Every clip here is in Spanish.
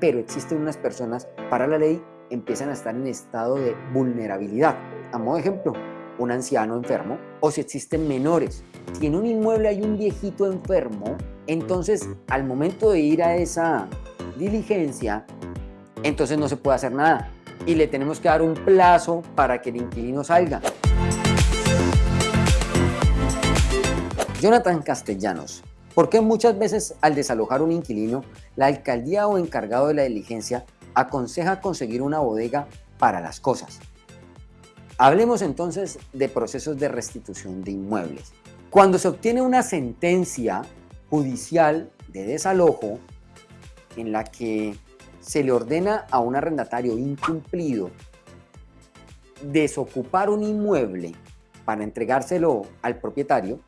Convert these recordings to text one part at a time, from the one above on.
pero existen unas personas, para la ley, empiezan a estar en estado de vulnerabilidad. A modo de ejemplo, un anciano enfermo o si existen menores. Si en un inmueble hay un viejito enfermo, entonces al momento de ir a esa diligencia, entonces no se puede hacer nada y le tenemos que dar un plazo para que el inquilino salga. Jonathan Castellanos, ¿por qué muchas veces al desalojar un inquilino, la alcaldía o encargado de la diligencia aconseja conseguir una bodega para las cosas? Hablemos entonces de procesos de restitución de inmuebles. Cuando se obtiene una sentencia judicial de desalojo en la que se le ordena a un arrendatario incumplido desocupar un inmueble para entregárselo al propietario,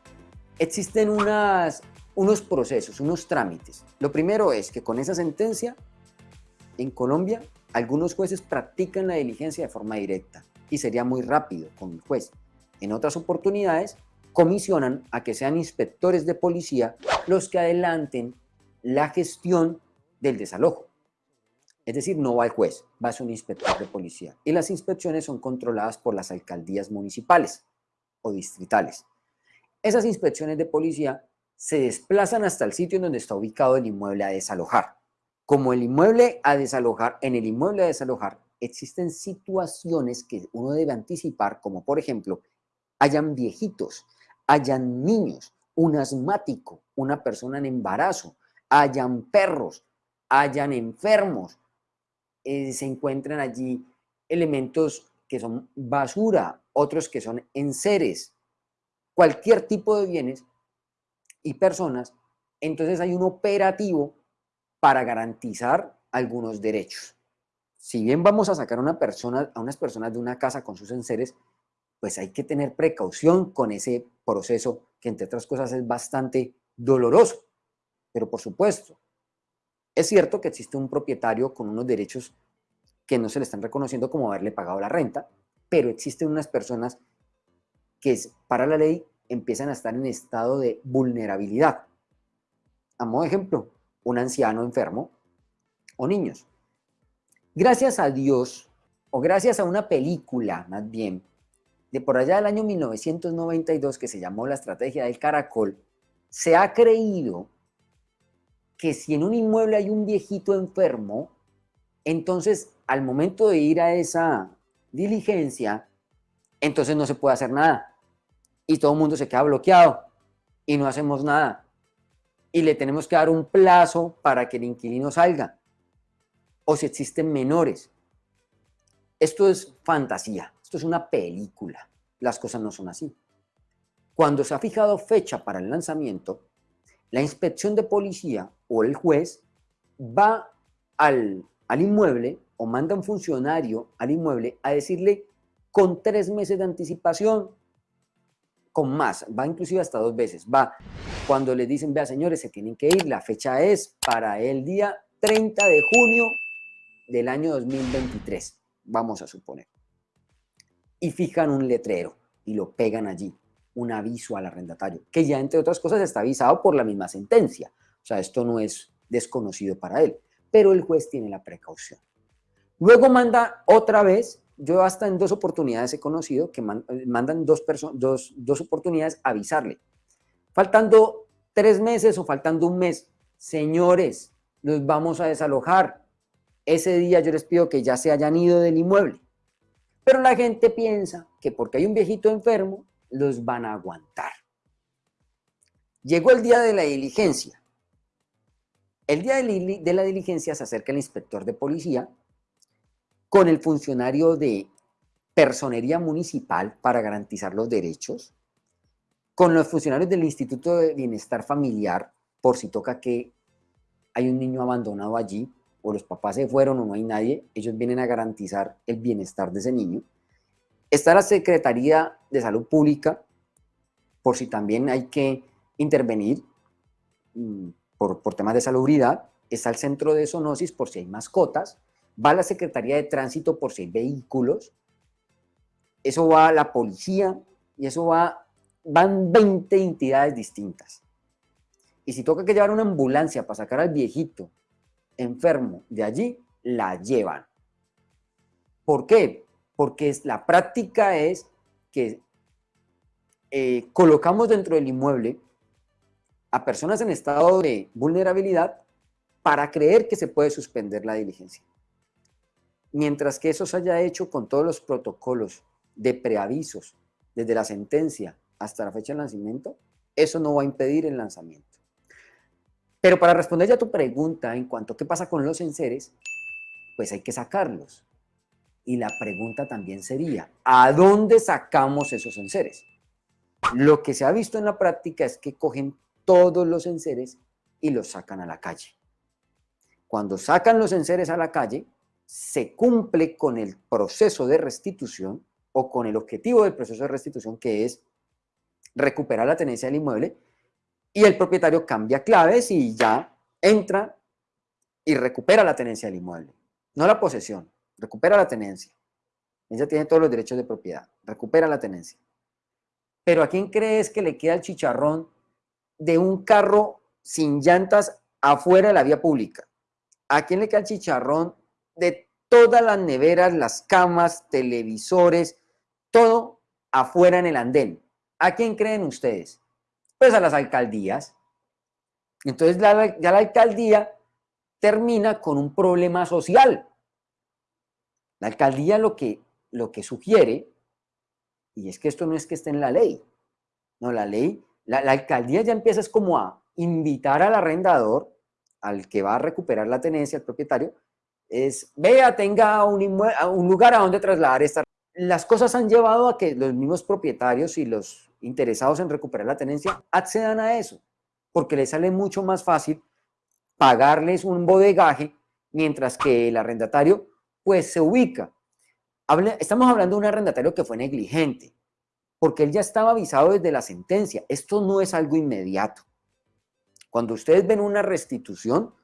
existen unas, unos procesos, unos trámites. Lo primero es que con esa sentencia, en Colombia, algunos jueces practican la diligencia de forma directa y sería muy rápido con el juez. En otras oportunidades, comisionan a que sean inspectores de policía los que adelanten la gestión del desalojo. Es decir, no va el juez, va a ser un inspector de policía. Y las inspecciones son controladas por las alcaldías municipales o distritales. Esas inspecciones de policía se desplazan hasta el sitio en donde está ubicado el inmueble a desalojar. Como el inmueble a desalojar, en el inmueble a desalojar existen situaciones que uno debe anticipar, como por ejemplo, hayan viejitos, hayan niños, un asmático, una persona en embarazo, hayan perros, hayan enfermos, eh, se encuentran allí elementos que son basura, otros que son enseres, cualquier tipo de bienes y personas, entonces hay un operativo para garantizar algunos derechos. Si bien vamos a sacar una persona, a unas personas de una casa con sus enseres, pues hay que tener precaución con ese proceso que entre otras cosas es bastante doloroso. Pero por supuesto, es cierto que existe un propietario con unos derechos que no se le están reconociendo como haberle pagado la renta, pero existen unas personas que para la ley empiezan a estar en estado de vulnerabilidad. A modo de ejemplo, un anciano enfermo o niños. Gracias a Dios, o gracias a una película más bien, de por allá del año 1992 que se llamó La Estrategia del Caracol, se ha creído que si en un inmueble hay un viejito enfermo, entonces al momento de ir a esa diligencia, entonces no se puede hacer nada. Y todo el mundo se queda bloqueado y no hacemos nada. Y le tenemos que dar un plazo para que el inquilino salga. O si existen menores. Esto es fantasía, esto es una película. Las cosas no son así. Cuando se ha fijado fecha para el lanzamiento, la inspección de policía o el juez va al, inmueble o manda un funcionario al inmueble a decirle con tres meses de anticipación, con más, va inclusive hasta dos veces, va cuando le dicen, vea señores, se tienen que ir, la fecha es para el día 30 de junio del año 2023, vamos a suponer. Y fijan un letrero y lo pegan allí un aviso al arrendatario, que ya entre otras cosas está avisado por la misma sentencia. O sea, esto no es desconocido para él, pero el juez tiene la precaución. Luego manda otra vez, yo hasta en dos oportunidades he conocido que mandan dos, dos, dos oportunidades a avisarle. Faltando tres meses o faltando un mes, señores, los vamos a desalojar. Ese día yo les pido que ya se hayan ido del inmueble. Pero la gente piensa que porque hay un viejito enfermo, los van a aguantar. Llegó el día de la diligencia. El día de la diligencia se acerca el inspector de policía con el funcionario de personería municipal para garantizar los derechos, con los funcionarios del Instituto de Bienestar Familiar, por si toca que hay un niño abandonado allí, o los papás se fueron o no hay nadie, ellos vienen a garantizar el bienestar de ese niño. Está la Secretaría de Salud Pública, por si también hay que intervenir mm, por, temas de salubridad. Está el Centro de Zoonosis por si hay mascotas. Va la Secretaría de Tránsito por hay vehículos. Eso va a la policía y eso va, van 20 entidades distintas. Y si toca que llevar una ambulancia para sacar al viejito enfermo de allí, la llevan. ¿Por qué? Porque la práctica es que eh, colocamos dentro del inmueble a personas en estado de vulnerabilidad para creer que se puede suspender la diligencia. Mientras que eso se haya hecho con todos los protocolos de preavisos, desde la sentencia hasta la fecha de nacimiento, eso no va a impedir el lanzamiento. Pero para responder ya tu pregunta en cuanto a qué pasa con los enseres, pues hay que sacarlos. Y la pregunta también sería, ¿a dónde sacamos esos enseres? Lo que se ha visto en la práctica es que cogen todos los enseres y los sacan a la calle. Cuando sacan los enseres a la calle, se cumple con el proceso de restitución o con el objetivo del proceso de restitución que es recuperar la tenencia del inmueble y el propietario cambia claves y ya entra y recupera la tenencia del inmueble. No la posesión, recupera la tenencia. Ella tiene todos los derechos de propiedad, recupera la tenencia. Pero ¿a quién crees que le queda el chicharrón de un carro sin llantas afuera de la vía pública? ¿A quién le queda el chicharrón de todas las neveras, las camas, televisores, todo afuera en el andén? ¿A quién creen ustedes? Pues a las alcaldías. Entonces ya la alcaldía termina con un problema social. La alcaldía lo que, lo que sugiere, y es que esto no es que esté en la ley, no, la ley, la, la alcaldía ya empieza es como a invitar al arrendador, al que va a recuperar la tenencia, al propietario, es, vea, tenga un, lugar a donde trasladar esta. Las cosas han llevado a que los mismos propietarios y los interesados en recuperar la tenencia accedan a eso, porque les sale mucho más fácil pagarles un bodegaje, mientras que el arrendatario pues se ubica. estamos hablando de un arrendatario que fue negligente, porque él ya estaba avisado desde la sentencia. Esto no es algo inmediato. Cuando ustedes ven una restitución,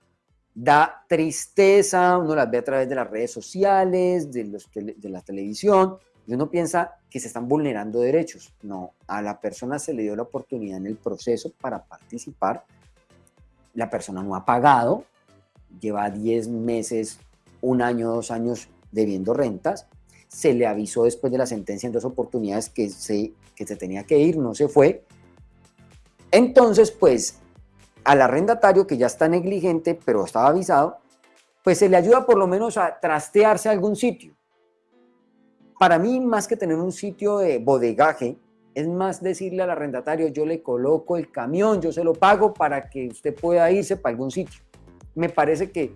da tristeza, uno las ve a través de las redes sociales, de, los, de la televisión, y uno piensa que se están vulnerando derechos. No, a la persona se le dio la oportunidad en el proceso para participar. La persona no ha pagado, lleva 10 meses, un año, dos años debiendo rentas. Se le avisó después de la sentencia en dos oportunidades que se, que se tenía que ir, no se fue. Entonces, pues, al arrendatario que ya está negligente, pero estaba avisado, pues se le ayuda por lo menos a trastearse a algún sitio para mí, más que tener un sitio de bodegaje, es más decirle al arrendatario, yo le coloco el camión, yo se lo pago para que usted pueda irse para algún sitio. Me parece que,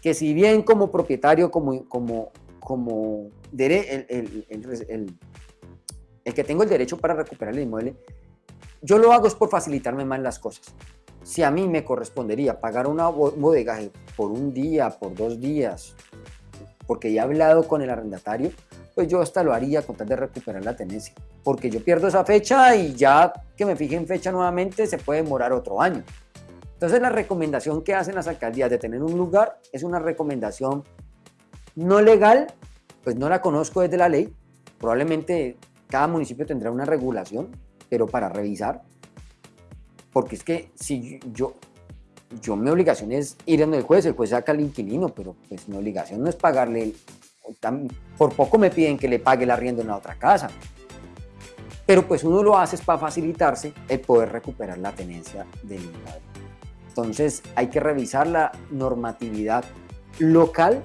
que si bien como propietario, como, como, como el, el, el, que tengo el derecho para recuperar el inmueble, yo lo hago es por facilitarme más las cosas. Si a mí me correspondería pagar una bodegaje por un día, por dos días, porque he hablado con el arrendatario, pues yo hasta lo haría con tal de recuperar la tenencia. Porque yo pierdo esa fecha y ya que me fije en fecha nuevamente se puede demorar otro año. Entonces la recomendación que hacen las alcaldías de tener un lugar es una recomendación no legal, pues no la conozco desde la ley. Probablemente cada municipio tendrá una regulación, pero para revisar. Porque es que si yo, yo mi obligación es ir en el juez, el juez saca al inquilino, pero pues mi obligación no es pagarle por poco me piden que le pague el arriendo en la otra casa. Pero pues uno lo hace para facilitarse el poder recuperar la tenencia del inmueble. Entonces hay que revisar la normatividad local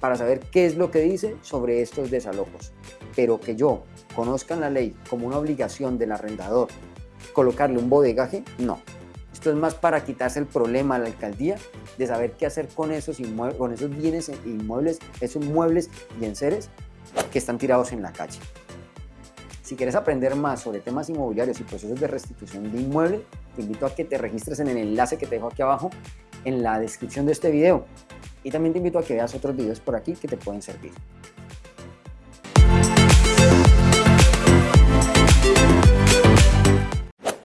para saber qué es lo que dice sobre estos desalojos. Pero que yo conozca la ley como una obligación del arrendador colocarle un bodegaje, no. Esto es más para quitarse el problema a la alcaldía de saber qué hacer con esos, con esos bienes e inmuebles, esos muebles y enseres que están tirados en la calle. Si quieres aprender más sobre temas inmobiliarios y procesos de restitución de inmueble, te invito a que te registres en el enlace que te dejo aquí abajo en la descripción de este video. Y también te invito a que veas otros videos por aquí que te pueden servir.